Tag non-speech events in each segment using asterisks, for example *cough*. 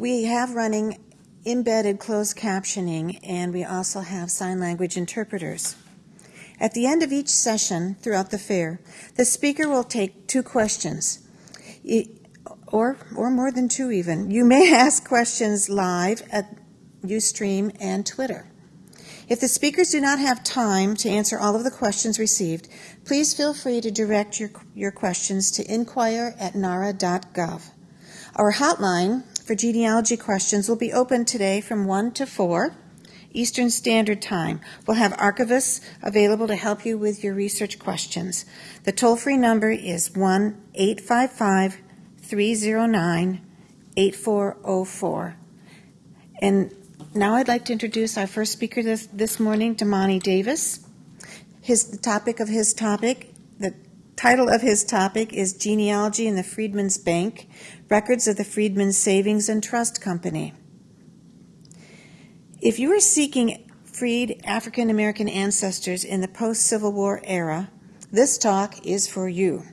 We have running embedded closed captioning, and we also have sign language interpreters. At the end of each session throughout the fair, the speaker will take two questions, or, or more than two even. You may *laughs* ask questions live at Ustream and Twitter. If the speakers do not have time to answer all of the questions received, please feel free to direct your, your questions to inquire at nara.gov. Our hotline for genealogy questions will be open today from 1 to 4 Eastern Standard Time. We'll have archivists available to help you with your research questions. The toll free number is 1 855 309 8404. And now I'd like to introduce our first speaker this, this morning, Damani Davis. His, the topic of his topic, the title of his topic is Genealogy in the Freedmen's Bank Records of the Freedmen's Savings and Trust Company. If you are seeking freed African American ancestors in the post Civil War era, this talk is for you.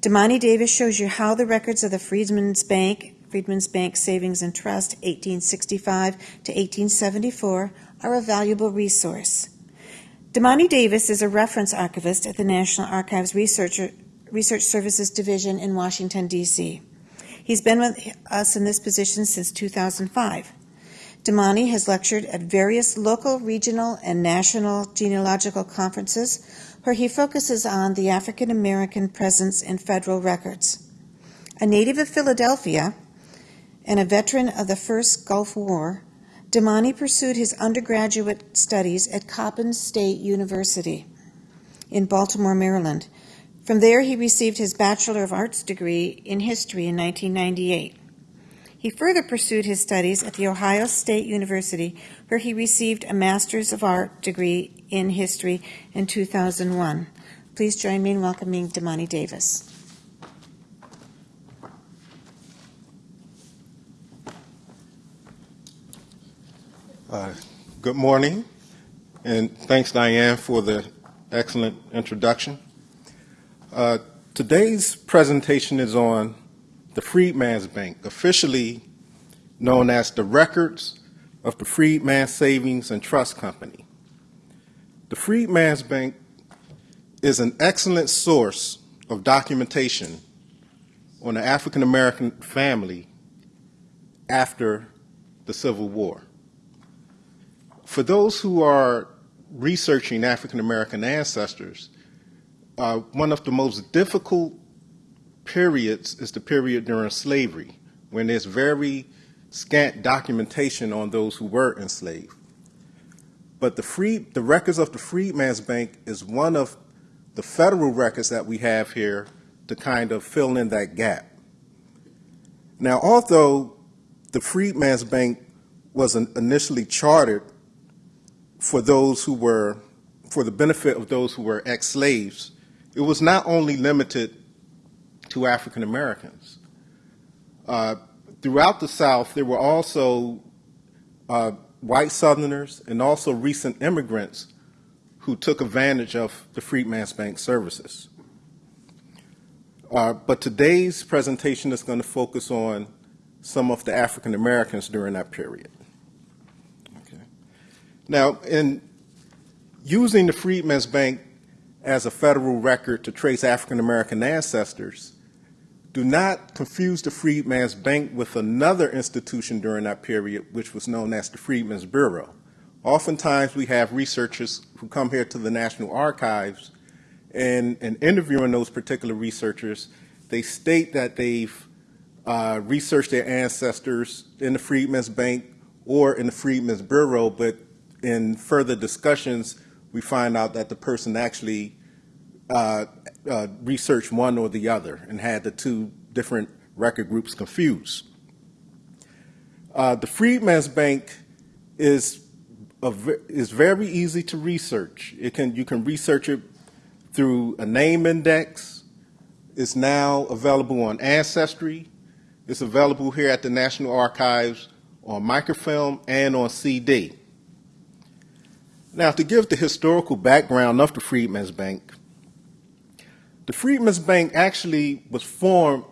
Damani Davis shows you how the records of the Freedmen's Bank, Freedmen's Bank Savings and Trust, 1865 to 1874, are a valuable resource. Damani Davis is a reference archivist at the National Archives Research, Research Services Division in Washington, D.C. He's been with us in this position since 2005. Damani has lectured at various local, regional, and national genealogical conferences where he focuses on the African American presence in federal records. A native of Philadelphia and a veteran of the first Gulf War, Damani pursued his undergraduate studies at Coppin State University in Baltimore, Maryland, from there, he received his Bachelor of Arts degree in history in 1998. He further pursued his studies at The Ohio State University, where he received a Master's of Art degree in history in 2001. Please join me in welcoming Damani Davis. Uh, good morning, and thanks, Diane, for the excellent introduction. Uh, today's presentation is on the Freedman's Bank, officially known as the Records of the Freedman Savings and Trust Company. The Freedman's Bank is an excellent source of documentation on the African American family after the Civil War. For those who are researching African American ancestors, uh, one of the most difficult periods is the period during slavery, when there's very scant documentation on those who were enslaved. But the free, the records of the Freedman's Bank is one of the federal records that we have here to kind of fill in that gap. Now, although the Freedman's Bank was initially chartered for those who were, for the benefit of those who were ex-slaves, it was not only limited to African Americans. Uh, throughout the South, there were also uh, white Southerners and also recent immigrants who took advantage of the Freedman's Bank services. Uh, but today's presentation is going to focus on some of the African Americans during that period. Okay. Now, in using the Freedman's Bank as a federal record to trace African American ancestors, do not confuse the Freedman's Bank with another institution during that period, which was known as the Freedmen's Bureau. Oftentimes, we have researchers who come here to the National Archives and, and interviewing those particular researchers, they state that they've uh, researched their ancestors in the Freedmen's Bank or in the Freedmen's Bureau, but in further discussions, we find out that the person actually uh, uh, researched one or the other and had the two different record groups confused. Uh, the Freedman's Bank is a, is very easy to research. It can you can research it through a name index. It's now available on Ancestry. It's available here at the National Archives on microfilm and on CD. Now, to give the historical background of the Freedmen's Bank, the Freedmen's Bank actually was formed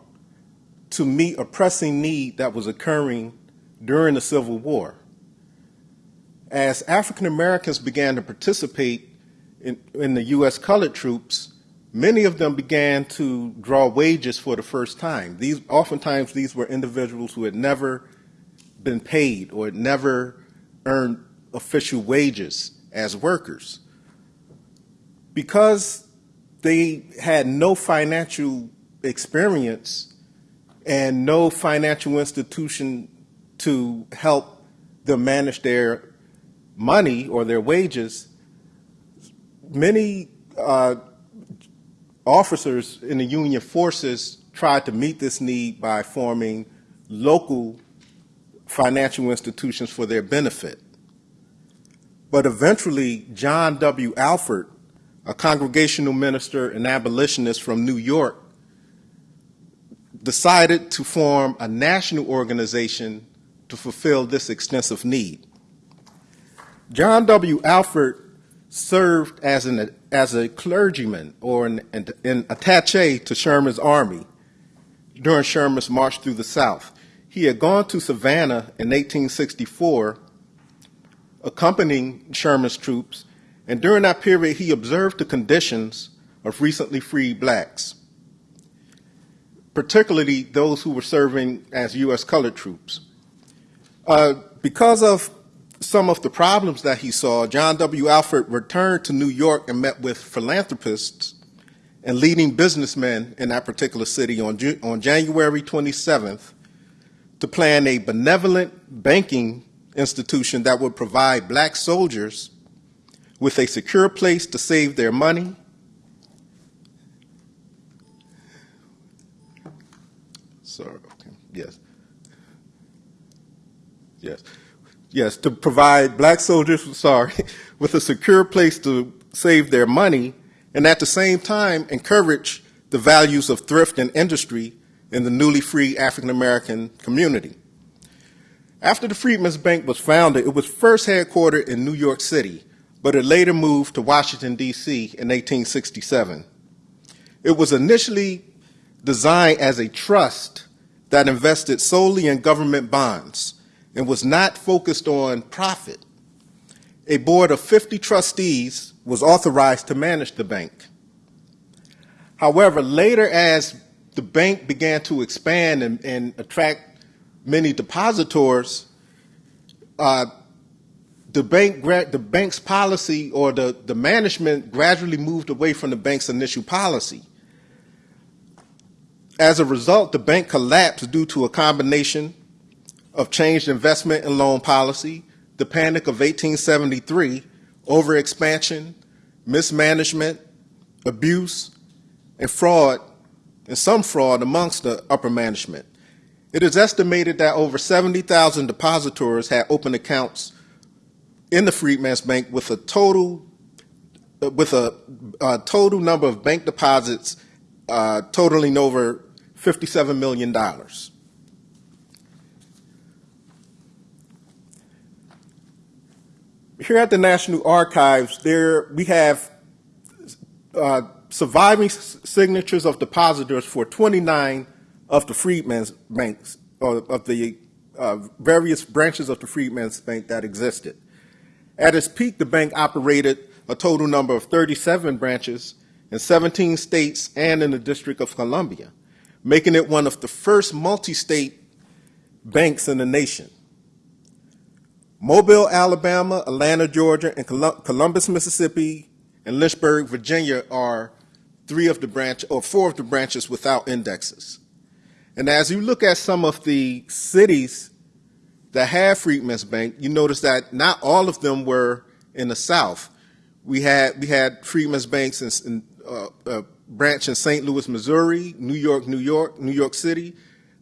to meet a pressing need that was occurring during the Civil War. As African Americans began to participate in, in the U.S. colored troops, many of them began to draw wages for the first time. These, oftentimes, these were individuals who had never been paid or had never earned official wages as workers. Because they had no financial experience and no financial institution to help them manage their money or their wages, many uh, officers in the Union forces tried to meet this need by forming local financial institutions for their benefit. But eventually, John W. Alvord, a congregational minister and abolitionist from New York, decided to form a national organization to fulfill this extensive need. John W. Alvord served as, an, as a clergyman or an, an, an attache to Sherman's army during Sherman's march through the South. He had gone to Savannah in 1864, accompanying Sherman's troops, and during that period he observed the conditions of recently freed blacks, particularly those who were serving as U.S. colored troops. Uh, because of some of the problems that he saw, John W. Alvord returned to New York and met with philanthropists and leading businessmen in that particular city on, on January 27th to plan a benevolent banking institution that would provide black soldiers with a secure place to save their money, sorry, okay, yes, yes, yes, to provide black soldiers, *laughs* sorry, with a secure place to save their money, and at the same time encourage the values of thrift and industry in the newly free African American community. After the Freedmen's Bank was founded, it was first headquartered in New York City, but it later moved to Washington, D.C. in 1867. It was initially designed as a trust that invested solely in government bonds and was not focused on profit. A board of 50 trustees was authorized to manage the bank. However, later as the bank began to expand and, and attract many depositors, uh, the bank the bank's policy or the, the management gradually moved away from the bank's initial policy. As a result, the bank collapsed due to a combination of changed investment and loan policy, the panic of 1873, overexpansion, mismanagement, abuse, and fraud and some fraud amongst the upper management. It is estimated that over 70,000 depositors had open accounts in the Freedman's Bank with a total with a, a total number of bank deposits uh, totaling over $57 million. Here at the National Archives, there we have uh, surviving signatures of depositors for 29 of the Freedmen's Banks, or of the uh, various branches of the Freedmen's Bank that existed. At its peak, the bank operated a total number of 37 branches in 17 states and in the District of Columbia, making it one of the first multi-state banks in the nation. Mobile, Alabama, Atlanta, Georgia, and Columbus, Mississippi, and Lynchburg, Virginia are three of the branch or four of the branches without indexes. And as you look at some of the cities that have Freedmen's Bank, you notice that not all of them were in the South. We had we had Freedmen's Banks in, in uh, a branch in St. Louis, Missouri, New York, New York, New York City,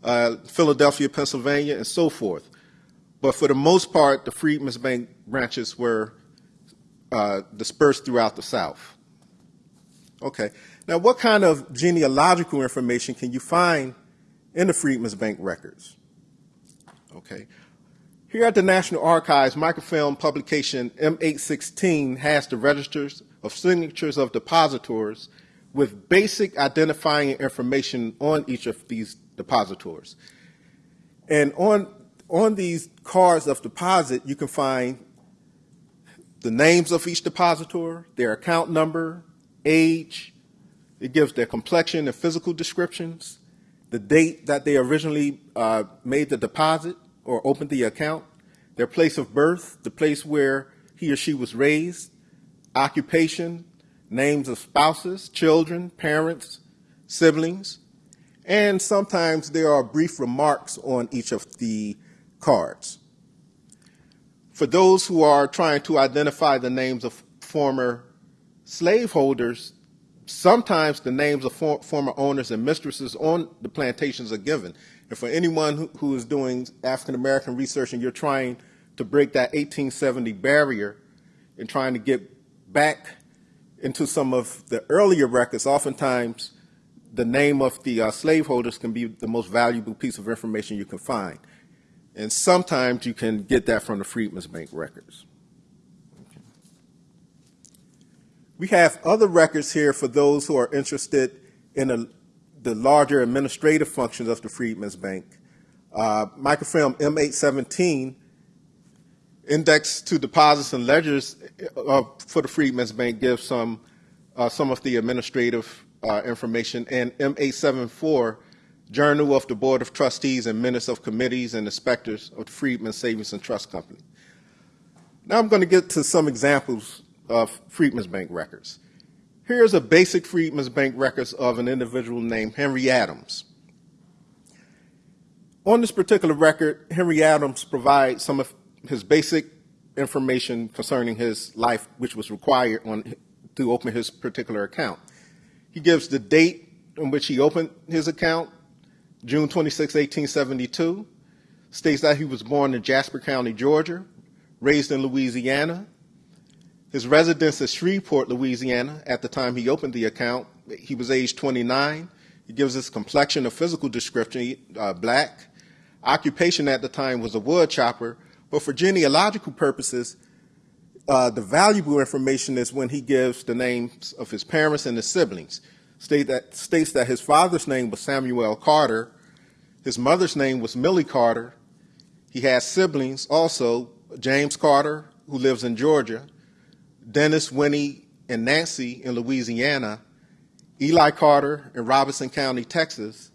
uh, Philadelphia, Pennsylvania, and so forth. But for the most part, the Freedmen's Bank branches were uh, dispersed throughout the South. Okay. Now, what kind of genealogical information can you find in the Freedmen's Bank records? Okay. Here at the National Archives, microfilm publication M816 has the registers of signatures of depositors with basic identifying information on each of these depositors. And on on these cards of deposit, you can find the names of each depositor, their account number, age. It gives their complexion and physical descriptions, the date that they originally uh, made the deposit or opened the account, their place of birth, the place where he or she was raised, occupation, names of spouses, children, parents, siblings, and sometimes there are brief remarks on each of the cards. For those who are trying to identify the names of former slaveholders, sometimes the names of for, former owners and mistresses on the plantations are given. And for anyone who, who is doing African American research and you're trying to break that 1870 barrier and trying to get back into some of the earlier records, oftentimes the name of the uh, slaveholders can be the most valuable piece of information you can find. And sometimes you can get that from the Freedmen's Bank records. Okay. We have other records here for those who are interested in a, the larger administrative functions of the Freedmen's Bank. Uh, microfilm M817 index to deposits and ledgers uh, for the Freedmen's Bank gives some uh, some of the administrative uh, information, and M874, Journal of the Board of Trustees and Minutes of Committees and Inspectors of the Freedmen Savings and Trust Company. Now I'm going to get to some examples of Freedmen's Bank records. Here's a basic Freedmen's Bank records of an individual named Henry Adams. On this particular record, Henry Adams provides some of his basic information concerning his life, which was required on, to open his particular account. He gives the date on which he opened his account, June 26, 1872, states that he was born in Jasper County, Georgia, raised in Louisiana. His residence is Shreveport, Louisiana. At the time he opened the account, he was age 29. He gives his complexion a physical description, uh, black. Occupation at the time was a wood chopper, but for genealogical purposes, uh, the valuable information is when he gives the names of his parents and his siblings. State that, states that his father's name was Samuel Carter, his mother's name was Millie Carter. He has siblings also, James Carter, who lives in Georgia, Dennis, Winnie, and Nancy in Louisiana, Eli Carter in Robeson County, Texas,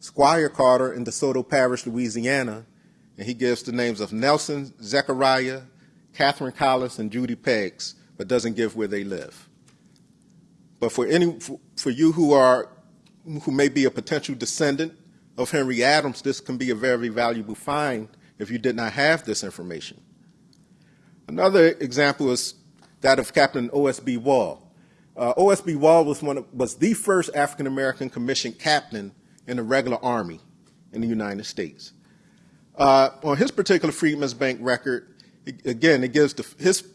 Squire Carter in DeSoto Parish, Louisiana, and he gives the names of Nelson, Zechariah, Catherine Collis, and Judy Peggs, but doesn't give where they live. But for any, for you who are, who may be a potential descendant of Henry Adams, this can be a very valuable find if you did not have this information. Another example is that of Captain O.S.B. Wall. Uh, O.S.B. Wall was, one of, was the first African American commissioned captain in the regular army in the United States. Uh, on his particular Freedmen's Bank record, again, it gives the, his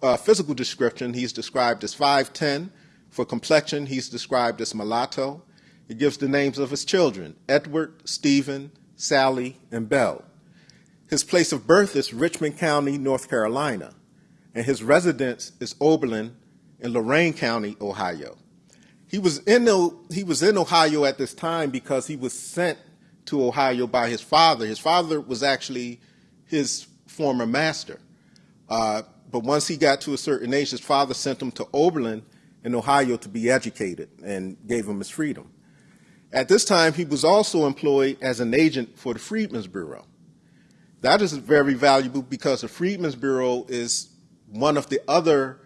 uh, physical description. He's described as 5'10". For complexion, he's described as mulatto. It gives the names of his children, Edward, Stephen, Sally, and Belle. His place of birth is Richmond County, North Carolina, and his residence is Oberlin in Lorain County, Ohio. He was in, he was in Ohio at this time because he was sent to Ohio by his father. His father was actually his former master. Uh, but once he got to a certain age, his father sent him to Oberlin in Ohio to be educated and gave him his freedom. At this time, he was also employed as an agent for the Freedmen's Bureau. That is very valuable because the Freedmen's Bureau is one of the other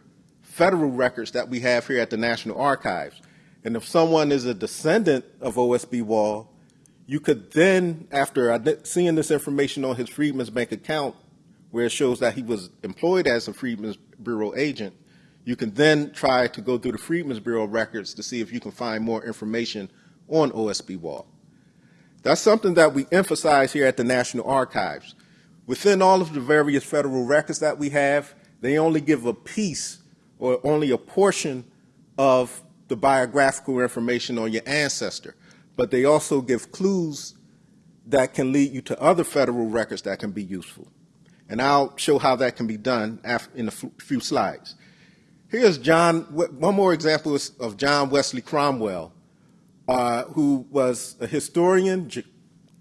federal records that we have here at the National Archives. And if someone is a descendant of O.S.B. Wall, you could then, after seeing this information on his Freedmen's Bank account, where it shows that he was employed as a Freedmen's Bureau agent, you can then try to go through the Freedmen's Bureau records to see if you can find more information on OSB Wall. That's something that we emphasize here at the National Archives. Within all of the various federal records that we have, they only give a piece or only a portion of the biographical information on your ancestor, but they also give clues that can lead you to other federal records that can be useful. And I'll show how that can be done in a few slides. Here's John, one more example of John Wesley Cromwell, uh, who was a historian,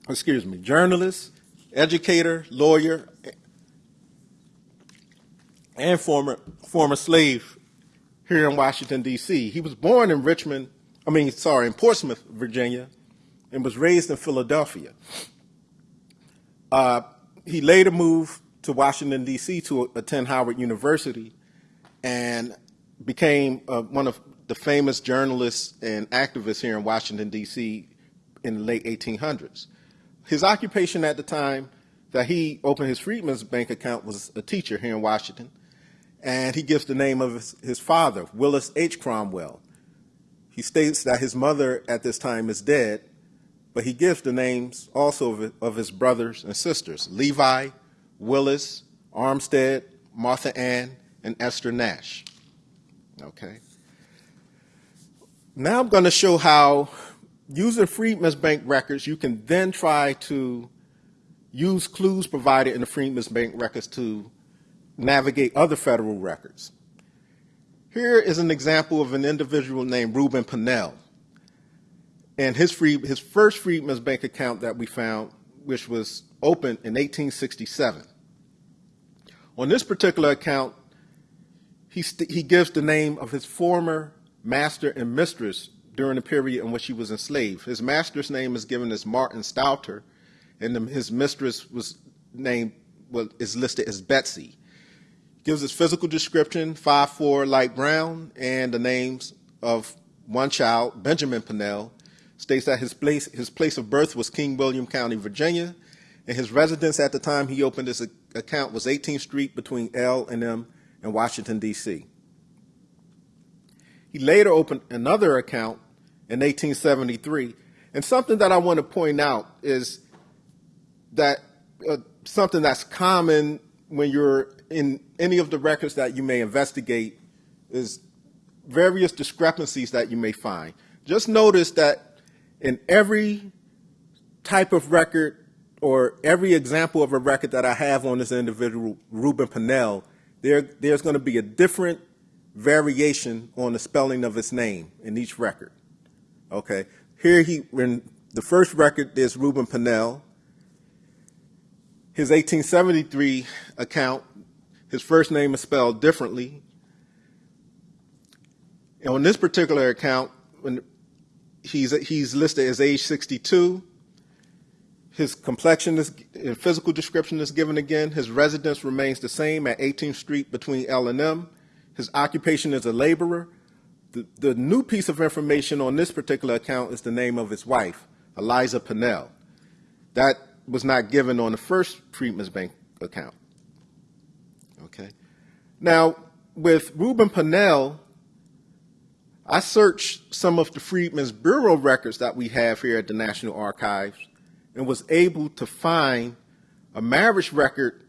excuse me, journalist, educator, lawyer, and former former slave here in Washington D.C. He was born in Richmond, I mean, sorry, in Portsmouth, Virginia, and was raised in Philadelphia. Uh, he later moved to Washington D.C. to attend Howard University, and became uh, one of the famous journalists and activists here in Washington D.C. in the late 1800s. His occupation at the time that he opened his Freedmen's Bank account was a teacher here in Washington and he gives the name of his, his father, Willis H. Cromwell. He states that his mother at this time is dead, but he gives the names also of, his brothers and sisters, Levi, Willis, Armstead, Martha Ann, and Esther Nash. Okay. Now I'm going to show how using Freedmen's Bank records, you can then try to use clues provided in the Freedmen's Bank records to navigate other federal records. Here is an example of an individual named Reuben Pannell. And his, free, his first Freedmen's Bank account that we found, which was opened in 1867. On this particular account, he, he gives the name of his former master and mistress during the period in which he was enslaved. His master's name is given as Martin Stouter, and the, his mistress was named well, is listed as Betsy gives his physical description, 5'4", light brown, and the names of one child, Benjamin Pannell, states that his place, his place of birth was King William County, Virginia, and his residence at the time he opened his account was 18th Street between L and M in Washington, D.C. He later opened another account in 1873, and something that I want to point out is that uh, something that's common when you're in any of the records that you may investigate is various discrepancies that you may find. Just notice that in every type of record or every example of a record that I have on this individual, Reuben Pannell, there, there's going to be a different variation on the spelling of his name in each record. Okay, here he, in the first record, there's Reuben Pannell. His 1873 account his first name is spelled differently. And on this particular account, when he's, he's listed as age 62, his complexion is, physical description is given again. His residence remains the same at 18th Street between L and M. His occupation is a laborer. The, the new piece of information on this particular account is the name of his wife, Eliza Pannell. That was not given on the first Freedmen's Bank account. Okay. Now, with Reuben Pannell, I searched some of the Freedmen's Bureau records that we have here at the National Archives and was able to find a marriage record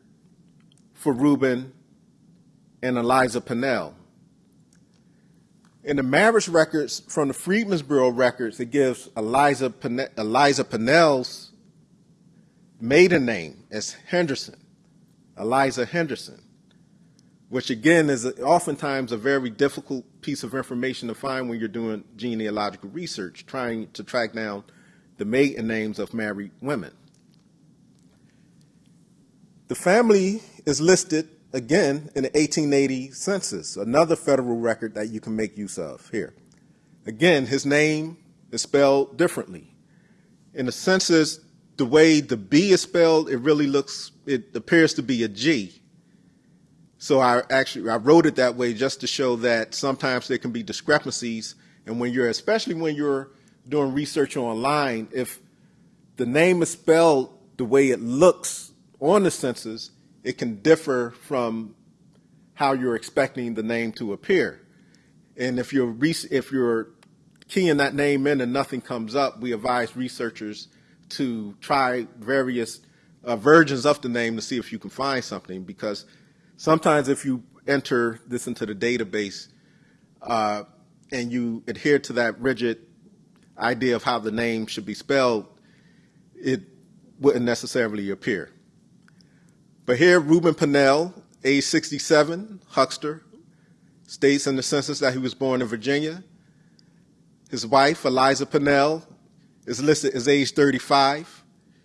for Reuben and Eliza Pannell. In the marriage records from the Freedmen's Bureau records, it gives Eliza, Pannell, Eliza Pannell's maiden name as Henderson, Eliza Henderson which again is oftentimes a very difficult piece of information to find when you're doing genealogical research, trying to track down the maiden names of married women. The family is listed again in the 1880 census, another federal record that you can make use of here. Again, his name is spelled differently. In the census, the way the B is spelled, it really looks, it appears to be a G so I actually I wrote it that way just to show that sometimes there can be discrepancies, and when you're especially when you're doing research online, if the name is spelled the way it looks on the census, it can differ from how you're expecting the name to appear. And if you're if you're keying that name in and nothing comes up, we advise researchers to try various uh, versions of the name to see if you can find something because Sometimes if you enter this into the database uh, and you adhere to that rigid idea of how the name should be spelled, it wouldn't necessarily appear. But here, Reuben Pannell, age 67, huckster, states in the census that he was born in Virginia. His wife, Eliza Pannell, is listed as age 35.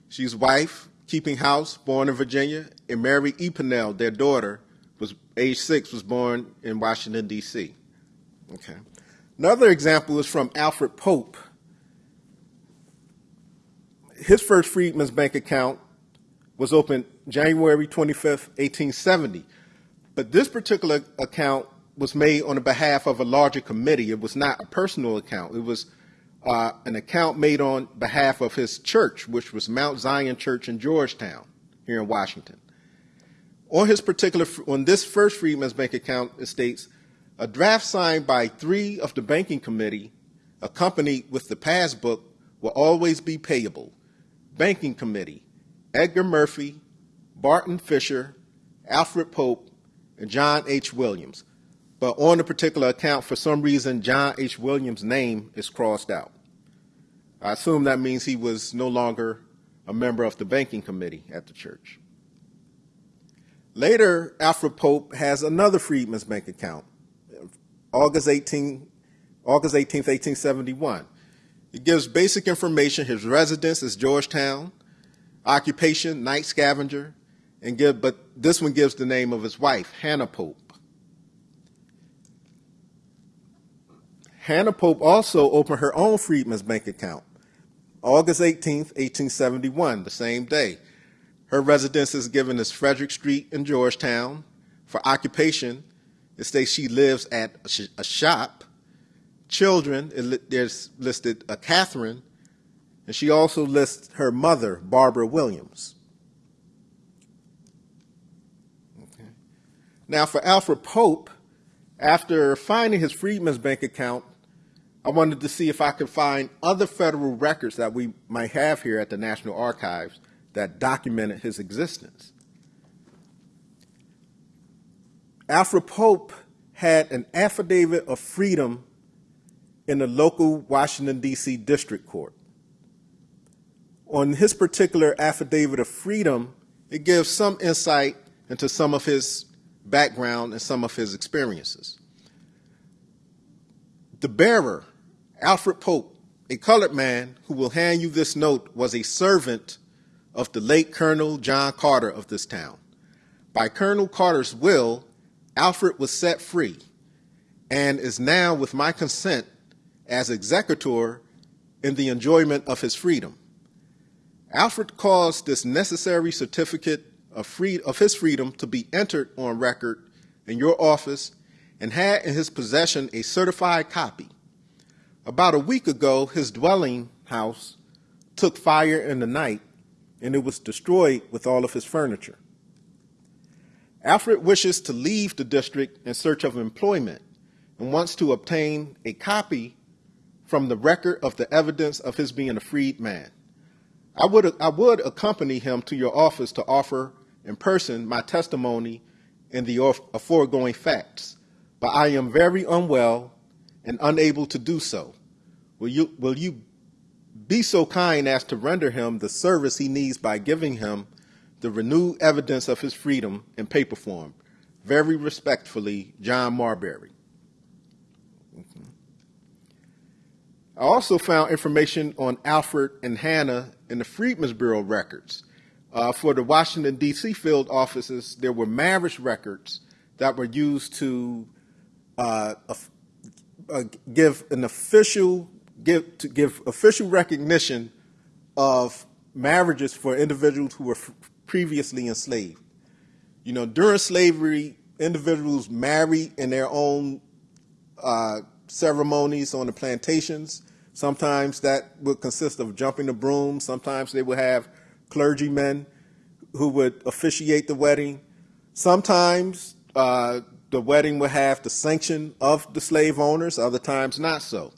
She's wife, Keeping House, born in Virginia, and Mary E. Pennell, their daughter, was age six, was born in Washington, D.C. Okay. Another example is from Alfred Pope. His first Freedmen's Bank account was opened January 25th, 1870. But this particular account was made on the behalf of a larger committee. It was not a personal account. It was uh, an account made on behalf of his church, which was Mount Zion Church in Georgetown, here in Washington. On his particular, on this first Freedmen's Bank account, it states, a draft signed by three of the banking committee, accompanied with the passbook, will always be payable. Banking committee, Edgar Murphy, Barton Fisher, Alfred Pope, and John H. Williams. But on the particular account, for some reason, John H. Williams' name is crossed out. I assume that means he was no longer a member of the banking committee at the church. Later, Alfred Pope has another Freedmen's Bank account, August 18, August 18th, 1871. It gives basic information. His residence is Georgetown, occupation, night scavenger, and give, but this one gives the name of his wife, Hannah Pope. Hannah Pope also opened her own Freedmen's Bank account, August 18, 1871, the same day. Her residence is given as Frederick Street in Georgetown. For occupation, it states she lives at a, sh a shop. Children, it, there's listed a Catherine, and she also lists her mother, Barbara Williams. Okay. Now, for Alfred Pope, after finding his Freedmen's Bank account, I wanted to see if I could find other federal records that we might have here at the National Archives that documented his existence. Alfred Pope had an affidavit of freedom in the local Washington, D.C. District Court. On his particular affidavit of freedom, it gives some insight into some of his background and some of his experiences. The bearer, Alfred Pope, a colored man who will hand you this note, was a servant of the late Colonel John Carter of this town. By Colonel Carter's will, Alfred was set free and is now, with my consent, as executor in the enjoyment of his freedom. Alfred caused this necessary certificate of, free, of his freedom to be entered on record in your office and had in his possession a certified copy. About a week ago, his dwelling house took fire in the night and it was destroyed with all of his furniture. Alfred wishes to leave the district in search of employment and wants to obtain a copy from the record of the evidence of his being a freed man. I would, I would accompany him to your office to offer in person my testimony in the foregoing facts, but I am very unwell and unable to do so. Will you, will you be so kind as to render him the service he needs by giving him the renewed evidence of his freedom in paper form. Very respectfully, John Marbury. I also found information on Alfred and Hannah in the Freedmen's Bureau records. Uh, for the Washington, D.C. field offices, there were marriage records that were used to uh, uh, give an official give to give official recognition of marriages for individuals who were previously enslaved. You know, during slavery, individuals married in their own uh, ceremonies on the plantations. Sometimes that would consist of jumping the broom. Sometimes they would have clergymen who would officiate the wedding. Sometimes uh, the wedding would have the sanction of the slave owners, other times not so.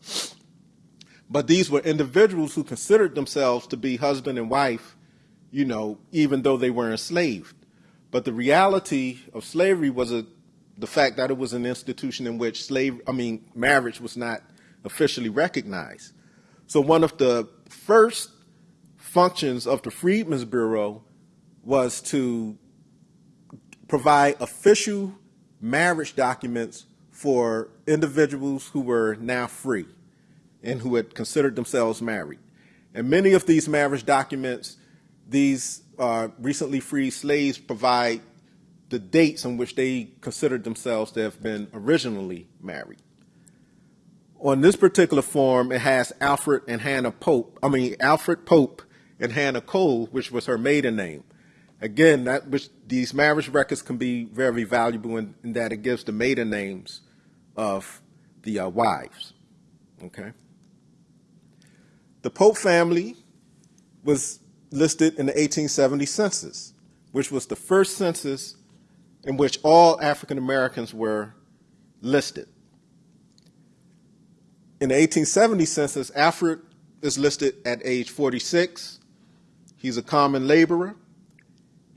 But these were individuals who considered themselves to be husband and wife, you know, even though they were enslaved. But the reality of slavery was a, the fact that it was an institution in which slave, I mean, marriage was not officially recognized. So one of the first functions of the Freedmen's Bureau was to provide official marriage documents for individuals who were now free and who had considered themselves married. And many of these marriage documents, these uh, recently freed slaves provide the dates on which they considered themselves to have been originally married. On this particular form, it has Alfred and Hannah Pope, I mean, Alfred Pope and Hannah Cole, which was her maiden name. Again, that which these marriage records can be very valuable in, in that it gives the maiden names of the uh, wives. Okay. The Pope family was listed in the 1870 census, which was the first census in which all African Americans were listed. In the 1870 census, Alfred is listed at age 46. He's a common laborer.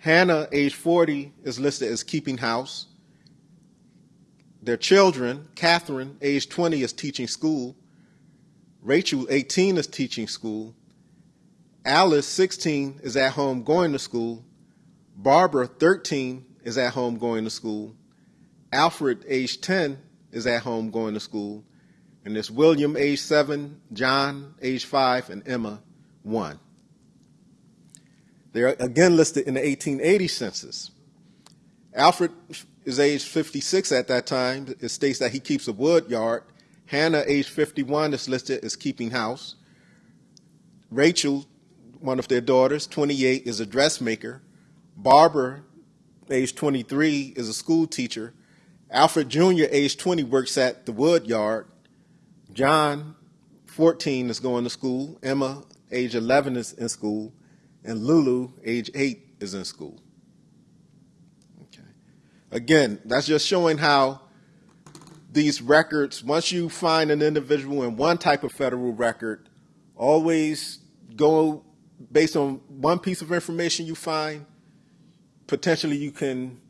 Hannah, age 40, is listed as keeping house. Their children, Catherine, age 20, is teaching school. Rachel, 18, is teaching school. Alice, 16, is at home going to school. Barbara, 13, is at home going to school. Alfred, age 10, is at home going to school. And there's William, age 7, John, age 5, and Emma, 1. They're again listed in the 1880 census. Alfred is age 56 at that time. It states that he keeps a wood yard. Hannah, age 51, is listed as keeping house. Rachel, one of their daughters, 28, is a dressmaker. Barbara, age 23, is a school teacher. Alfred Jr., age 20, works at the wood yard. John, 14, is going to school. Emma, age 11, is in school. And Lulu, age 8, is in school. Okay. Again, that's just showing how these records, once you find an individual in one type of federal record, always go based on one piece of information you find, potentially you can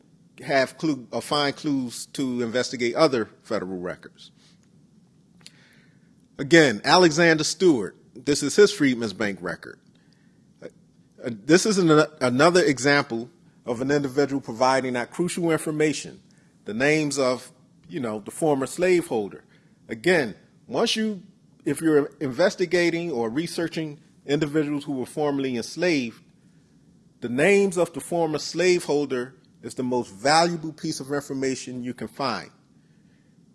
have clue or find clues to investigate other federal records. Again, Alexander Stewart, this is his Freedmen's Bank record. This is an, another example of an individual providing that crucial information, the names of, you know, the former slaveholder. Again, once you, if you're investigating or researching individuals who were formerly enslaved, the names of the former slaveholder is the most valuable piece of information you can find.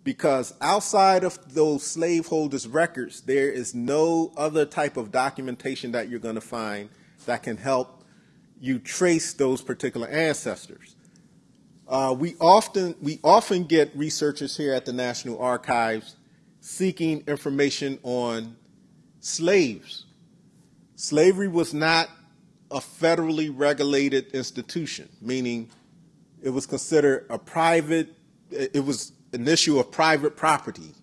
Because outside of those slaveholders' records, there is no other type of documentation that you're going to find that can help you trace those particular ancestors. Uh, we often we often get researchers here at the National Archives seeking information on slaves Slavery was not a federally regulated institution, meaning it was considered a private, it was an issue of private property,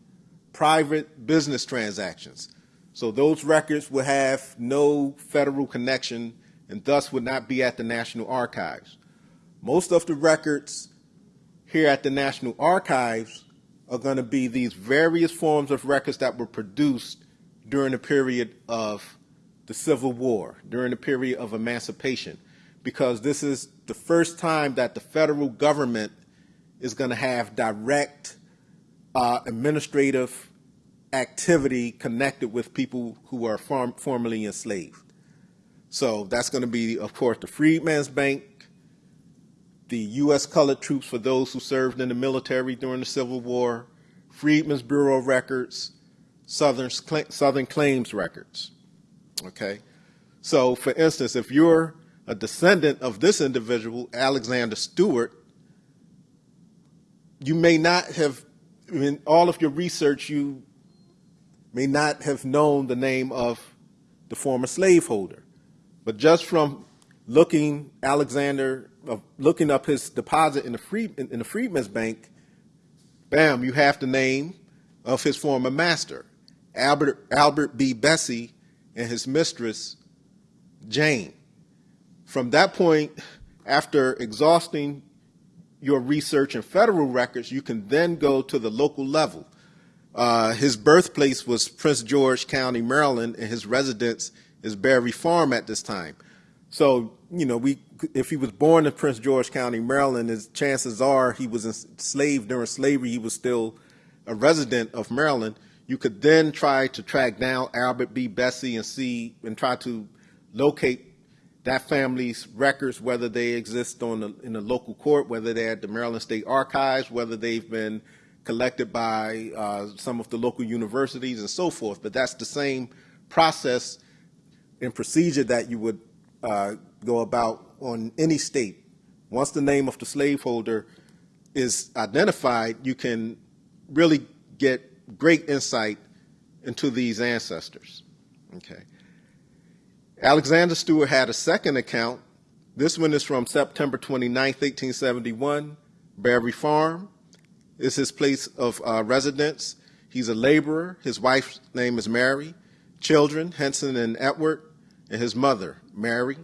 private business transactions. So those records would have no federal connection and thus would not be at the National Archives. Most of the records here at the National Archives are going to be these various forms of records that were produced during the period of the Civil War, during the period of emancipation, because this is the first time that the federal government is going to have direct uh, administrative activity connected with people who are form formerly enslaved. So that's going to be, of course, the Freedmen's Bank, the U.S. colored troops for those who served in the military during the Civil War, Freedmen's Bureau records, Southern, Southern Claims records. Okay? So, for instance, if you're a descendant of this individual, Alexander Stewart, you may not have, in all of your research, you may not have known the name of the former slaveholder. But just from looking Alexander, uh, looking up his deposit in the, free, in, in the Freedmen's Bank, bam, you have the name of his former master, Albert, Albert B. Bessie, and his mistress, Jane. From that point, after exhausting your research in federal records, you can then go to the local level. Uh, his birthplace was Prince George County, Maryland, and his residence is Barry Farm at this time. So, you know, we if he was born in Prince George County, Maryland, his chances are he was enslaved during slavery. He was still a resident of Maryland. You could then try to track down Albert B. Bessie and see and try to locate that family's records, whether they exist on the, in the local court, whether they're at the Maryland State Archives, whether they've been collected by uh, some of the local universities and so forth. But that's the same process and procedure that you would uh, go about on any state. Once the name of the slaveholder is identified, you can really get great insight into these ancestors. Okay. Alexander Stewart had a second account. This one is from September 29, 1871. Barry Farm is his place of uh, residence. He's a laborer. His wife's name is Mary. Children, Henson and Edward, and his mother, Mary.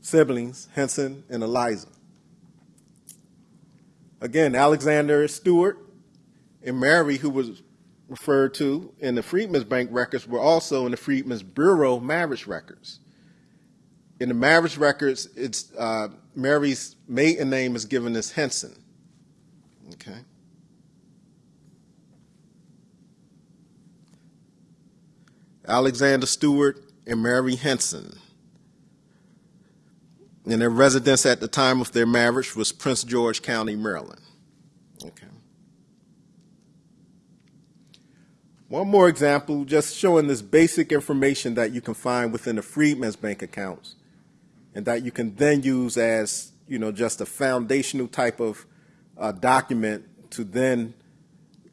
Siblings, Henson and Eliza. Again, Alexander Stewart and Mary, who was referred to in the Freedmen's Bank records, were also in the Freedmen's Bureau marriage records. In the marriage records, it's uh, Mary's maiden name is given as Henson. Okay. Alexander Stewart and Mary Henson. And their residence at the time of their marriage was Prince George County, Maryland. Okay. One more example, just showing this basic information that you can find within the Freedmen's Bank accounts and that you can then use as, you know, just a foundational type of uh, document to then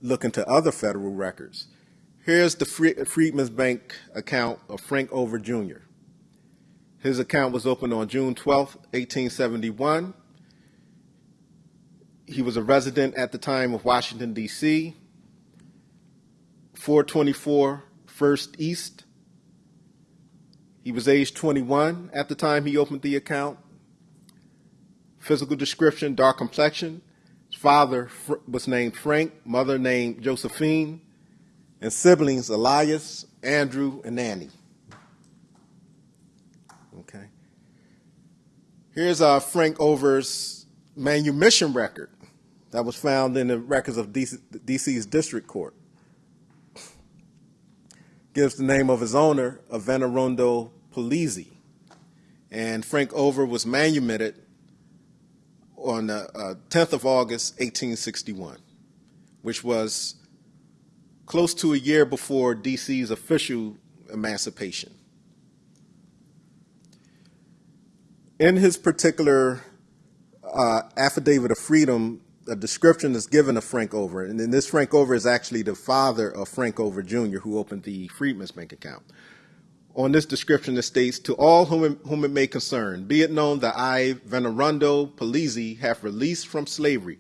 look into other federal records. Here's the Freedmen's Bank account of Frank Over Jr. His account was opened on June 12, 1871. He was a resident at the time of Washington, D.C., 424 First East. He was age 21 at the time he opened the account. Physical description, dark complexion. His father was named Frank, mother named Josephine, and siblings Elias, Andrew, and Annie. Okay. Here's uh, Frank Over's manumission record that was found in the records of DC, DC's district court. Gives the name of his owner, Venerando Polizzi. And Frank Over was manumitted on the uh, 10th of August, 1861, which was close to a year before DC's official emancipation. In his particular uh, affidavit of freedom, a description is given of Frank Over, and then this Frank Over is actually the father of Frank Over Jr., who opened the Freedmen's Bank account. On this description, it states, To all whom it, whom it may concern, be it known that I, Venerando Polizzi, have released from slavery,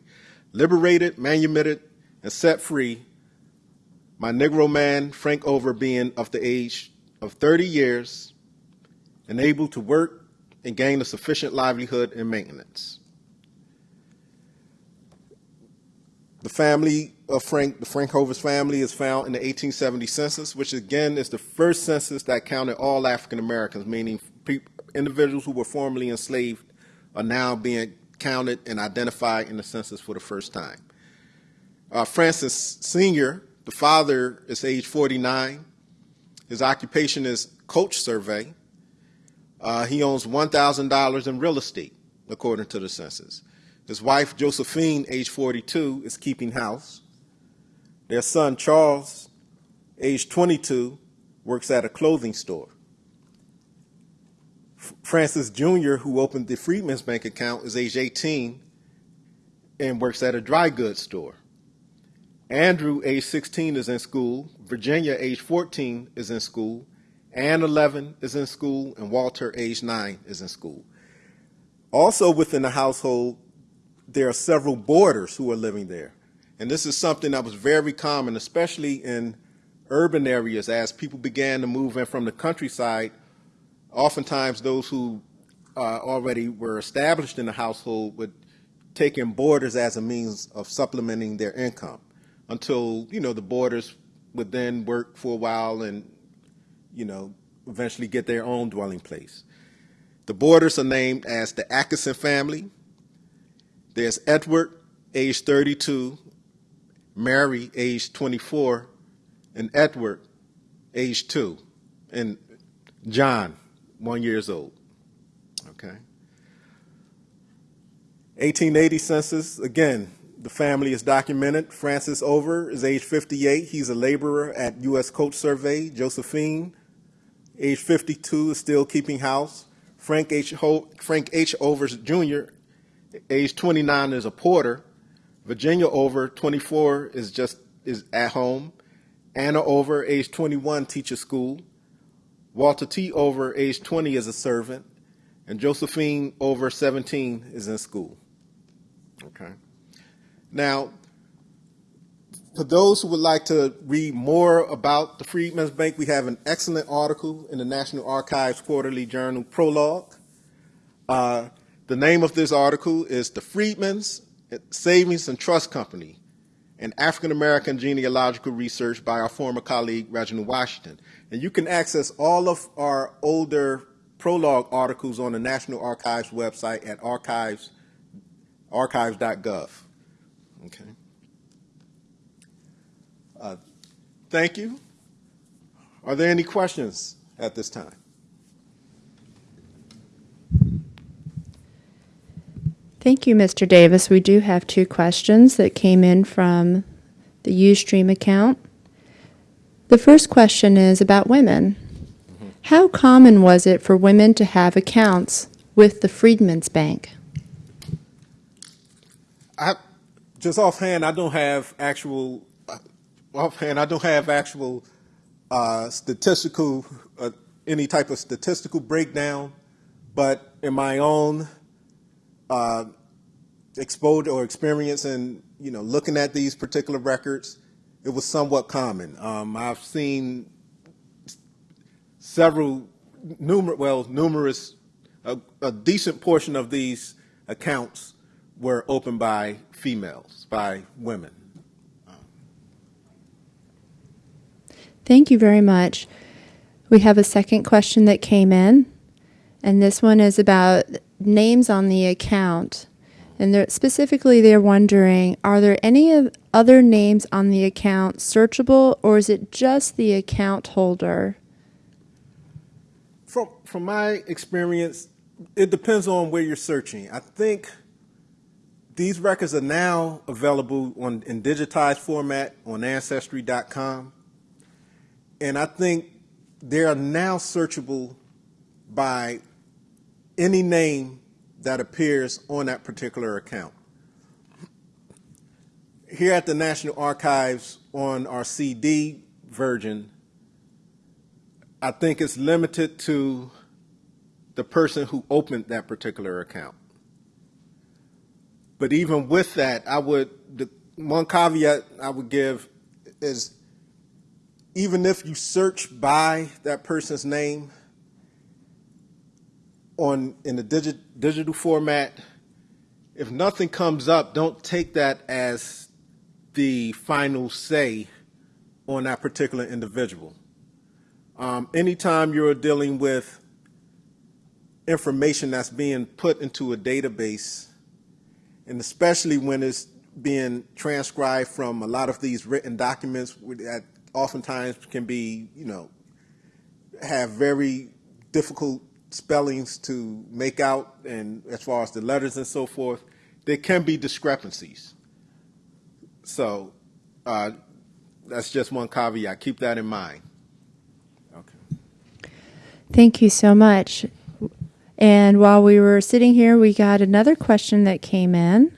liberated, manumitted, and set free my Negro man, Frank Over, being of the age of 30 years and able to work and gain a sufficient livelihood and maintenance. The family of Frank, the Frank Over's family is found in the 1870 census, which again is the first census that counted all African Americans, meaning individuals who were formerly enslaved are now being counted and identified in the census for the first time. Uh, Francis Sr., the father is age 49. His occupation is Coast Survey. Uh, he owns $1,000 in real estate, according to the census. His wife, Josephine, age 42, is keeping house. Their son, Charles, age 22, works at a clothing store. Francis Jr., who opened the Freedmen's Bank account, is age 18 and works at a dry goods store. Andrew, age 16, is in school. Virginia, age 14, is in school. Ann, 11, is in school. And Walter, age 9, is in school. Also within the household, there are several boarders who are living there. And this is something that was very common, especially in urban areas as people began to move in from the countryside. Oftentimes, those who uh, already were established in the household would take in boarders as a means of supplementing their income until you know the boarders would then work for a while and you know eventually get their own dwelling place. The boarders are named as the Atkinson family. There's Edward, age 32, Mary, age 24, and Edward, age 2, and John, one years old. Okay. 1880 census, again, the family is documented. Francis Over is age 58. He's a laborer at U.S. Coast Survey. Josephine, age 52, is still keeping house. Frank H. Ho- Frank H. Overs Jr., age 29, is a porter. Virginia Over, 24, is just is at home. Anna Over, age 21, teaches school. Walter T. Over, age 20, is a servant. And Josephine Over, 17, is in school. Now, for those who would like to read more about the Freedmen's Bank, we have an excellent article in the National Archives Quarterly Journal Prologue. Uh, the name of this article is The Freedmen's Savings and Trust Company, an African American genealogical research by our former colleague Reginald Washington. And you can access all of our older prologue articles on the National Archives website at archives, archives.gov. Okay. Uh, thank you. Are there any questions at this time? Thank you, Mr. Davis. We do have two questions that came in from the Ustream account. The first question is about women. How common was it for women to have accounts with the Freedmen's Bank? I just offhand, I don't have actual offhand. I don't have actual uh, statistical uh, any type of statistical breakdown, but in my own uh, exposure or experience in you know looking at these particular records, it was somewhat common. Um, I've seen several, numer- well, numerous, a, a decent portion of these accounts were opened by females, by women. Thank you very much. We have a second question that came in, and this one is about names on the account. And they're, specifically, they're wondering are there any other names on the account searchable, or is it just the account holder? From from my experience, it depends on where you're searching. I think these records are now available on in digitized format on ancestry.com. And I think they are now searchable by any name that appears on that particular account. Here at the National Archives on our CD version, I think it's limited to the person who opened that particular account. But even with that, I would, the one caveat I would give is even if you search by that person's name on in the digi- digital format, if nothing comes up, don't take that as the final say on that particular individual. Um, anytime you're dealing with information that's being put into a database, and especially when it's being transcribed from a lot of these written documents that oftentimes can be, you know, have very difficult spellings to make out, and as far as the letters and so forth, there can be discrepancies. So uh, that's just one caveat. Keep that in mind. Okay. Thank you so much. And while we were sitting here, we got another question that came in.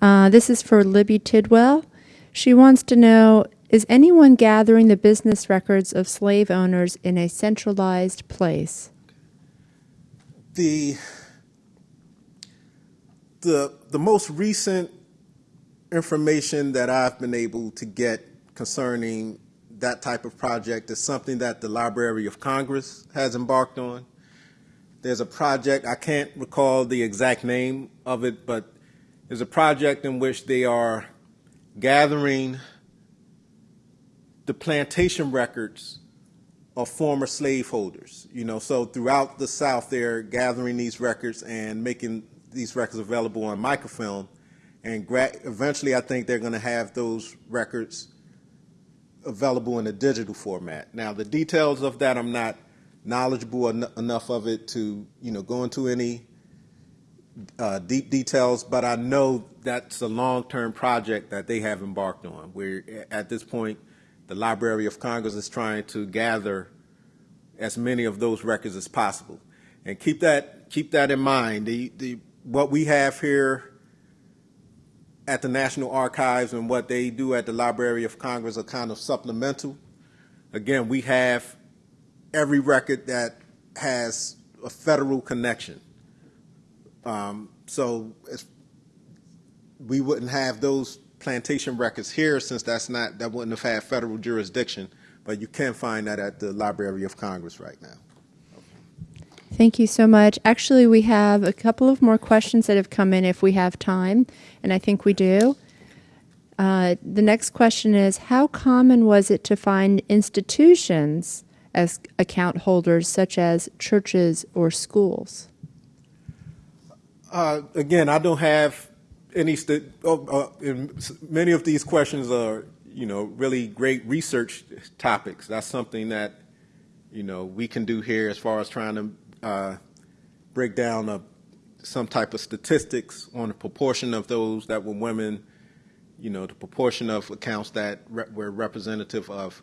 Uh, this is for Libby Tidwell. She wants to know Is anyone gathering the business records of slave owners in a centralized place? The, the, the most recent information that I've been able to get concerning that type of project is something that the Library of Congress has embarked on. There's a project, I can't recall the exact name of it, but there's a project in which they are gathering the plantation records of former slaveholders. You know, so throughout the South, they're gathering these records and making these records available on microfilm. And eventually, I think they're going to have those records available in a digital format. Now, the details of that I'm not knowledgeable en- enough of it to, you know, go into any uh, deep details, but I know that's a long-term project that they have embarked on. Where at this point, the Library of Congress is trying to gather as many of those records as possible, and keep that keep that in mind. The the what we have here at the National Archives and what they do at the Library of Congress are kind of supplemental. Again, we have every record that has a federal connection. Um, so we wouldn't have those plantation records here since that's not that wouldn't have had federal jurisdiction. But you can find that at the Library of Congress right now. Thank you so much. Actually, we have a couple of more questions that have come in if we have time, and I think we do. Uh, the next question is How common was it to find institutions as account holders, such as churches or schools? Uh, again, I don't have any. Oh, uh, many of these questions are, you know, really great research topics. That's something that, you know, we can do here as far as trying to uh, break down a, some type of statistics on the proportion of those that were women, you know, the proportion of accounts that re- were representative of,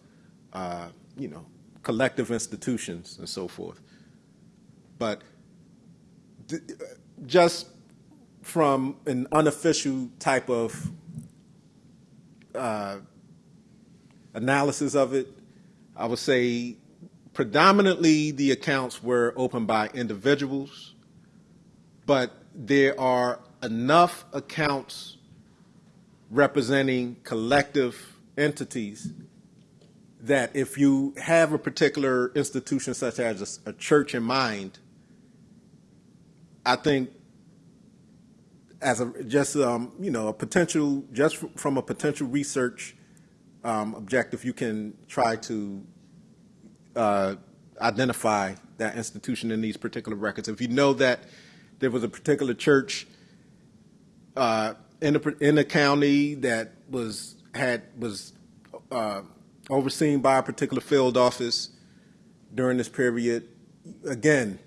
uh, you know, collective institutions and so forth. But th- just from an unofficial type of uh, analysis of it, I would say predominantly the accounts were opened by individuals, but there are enough accounts representing collective entities that if you have a particular institution such as a, a church in mind, I think as a just um, you know a potential just from a potential research um, objective, you can try to uh, identify that institution in these particular records. If you know that there was a particular church uh, in the in the county that was had was uh, overseen by a particular field office during this period, again,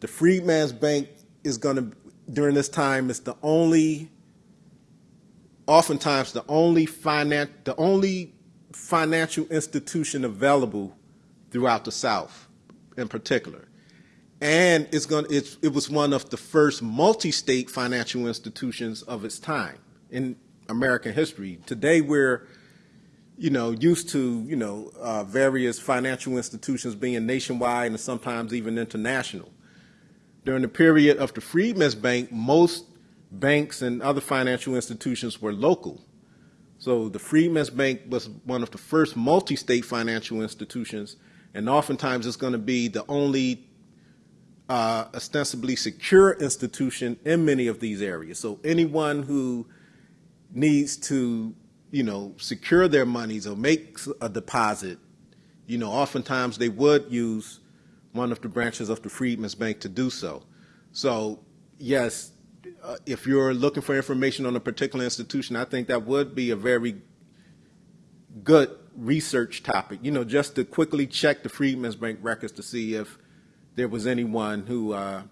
the Freedmen's Bank is going to during this time is the only oftentimes the only finan- the only financial institution available throughout the South in particular. And it's going it's, it was one of the first multi-state financial institutions of its time in American history. Today we're you know, used to, you know, uh, various financial institutions being nationwide and sometimes even international. During the period of the Freedmen's Bank, most banks and other financial institutions were local. So the Freedmen's Bank was one of the first multi-state financial institutions, and oftentimes it's going to be the only uh, ostensibly secure institution in many of these areas. So anyone who needs to, you know, secure their monies or make a deposit, you know, oftentimes they would use one of the branches of the Freedmen's Bank to do so. So, yes, uh, if you're looking for information on a particular institution, I think that would be a very good research topic. You know, just to quickly check the Freedmen's Bank records to see if there was anyone who uh,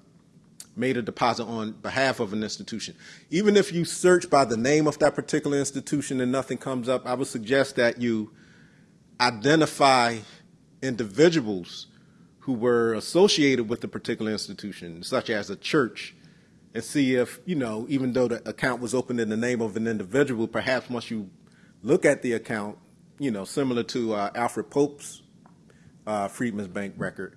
made a deposit on behalf of an institution. Even if you search by the name of that particular institution and nothing comes up, I would suggest that you identify individuals who were associated with the particular institution, such as a church, and see if, you know, even though the account was opened in the name of an individual, perhaps once you look at the account, you know, similar to uh, Alfred Pope's uh, Freedmen's Bank record,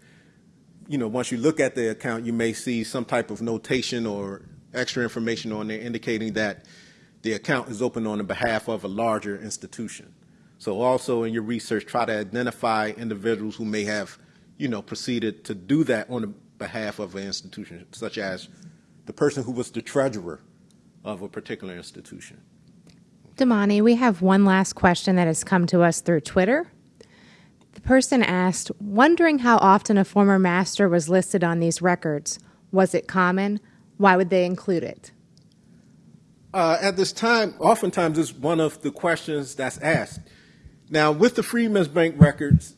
you know, once you look at the account, you may see some type of notation or extra information on there indicating that the account is open on the behalf of a larger institution. So also in your research, try to identify individuals who may have, you know, proceeded to do that on the behalf of an institution, such as the person who was the treasurer of a particular institution. Damani, we have one last question that has come to us through Twitter. The person asked, wondering how often a former master was listed on these records. Was it common? Why would they include it? Uh, at this time, oftentimes it's one of the questions that's asked. Now, with the Freedmen's Bank records,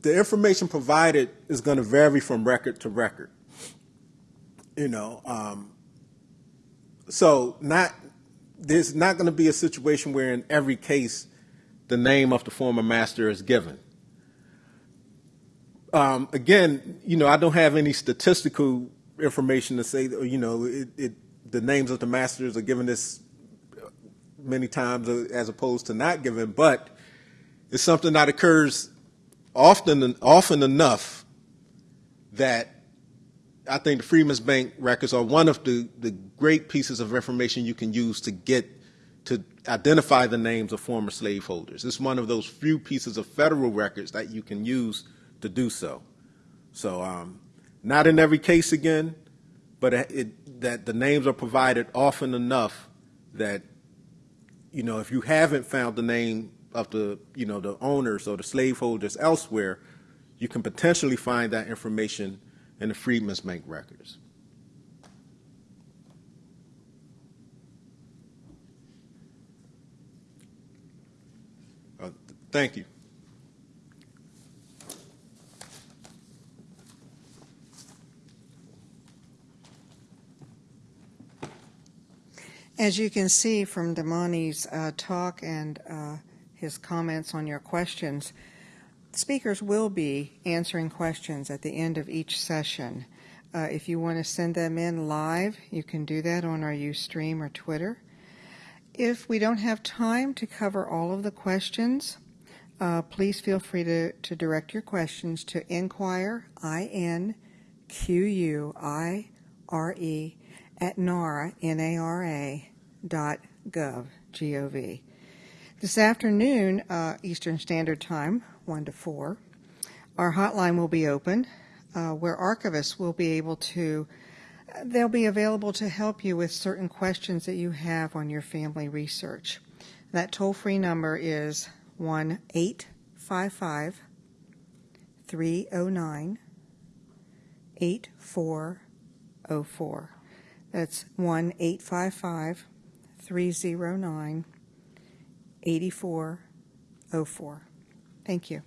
the information provided is going to vary from record to record. You know, um, so not there's not going to be a situation where in every case the name of the former master is given. Um, again, you know, I don't have any statistical information to say, that, you know, it, it, the names of the masters are given this many times as opposed to not given, but it's something that occurs often often enough that I think the Freedmen's Bank records are one of the, the great pieces of information you can use to get to identify the names of former slaveholders. It's one of those few pieces of federal records that you can use to do so. So, um, not in every case again, but it, that the names are provided often enough that, you know, if you haven't found the name of the, you know, the owners or the slaveholders elsewhere, you can potentially find that information in the Freedmen's Bank records. Uh, thank you. As you can see from Damani's uh, talk and uh, his comments on your questions, speakers will be answering questions at the end of each session. Uh, if you want to send them in live, you can do that on our Ustream or Twitter. If we don't have time to cover all of the questions, uh, please feel free to, to direct your questions to inquire, I-N-Q-U-I-R-E, at NARA, N-A-R-A, dot gov, G-O-V. This afternoon, uh, Eastern Standard Time, 1 to 4, our hotline will be open uh, where archivists will be able to, they'll be available to help you with certain questions that you have on your family research. That toll free number is 1 855 309 8404. That's 1 855 309 8404. Thank you.